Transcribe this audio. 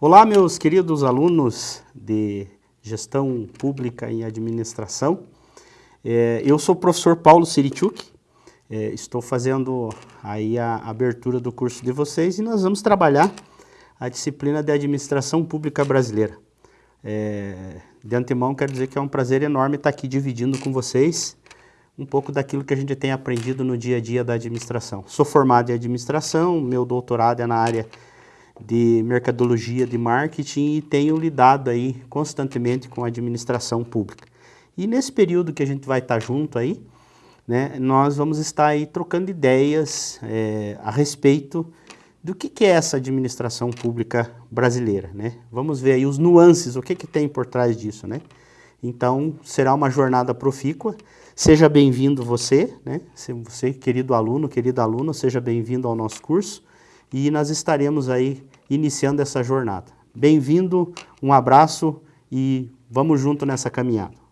Olá, meus queridos alunos de Gestão Pública em Administração. É, eu sou o professor Paulo Sirichuk, é, estou fazendo aí a abertura do curso de vocês e nós vamos trabalhar a disciplina de Administração Pública Brasileira. É, de antemão, quero dizer que é um prazer enorme estar aqui dividindo com vocês um pouco daquilo que a gente tem aprendido no dia a dia da administração. Sou formado em administração, meu doutorado é na área de mercadologia de marketing e tenho lidado aí constantemente com a administração pública. E nesse período que a gente vai estar junto aí, né, nós vamos estar aí trocando ideias é, a respeito do que, que, é essa administração pública brasileira, né? Vamos ver aí os nuances, o que, que tem por trás disso, né? Então, será uma jornada profícua. Seja bem-vindo você, né? Você, querido aluno, querida aluna, seja bem-vindo ao nosso curso e nós estaremos aí iniciando essa jornada. Bem-vindo, um abraço e vamos junto nessa caminhada.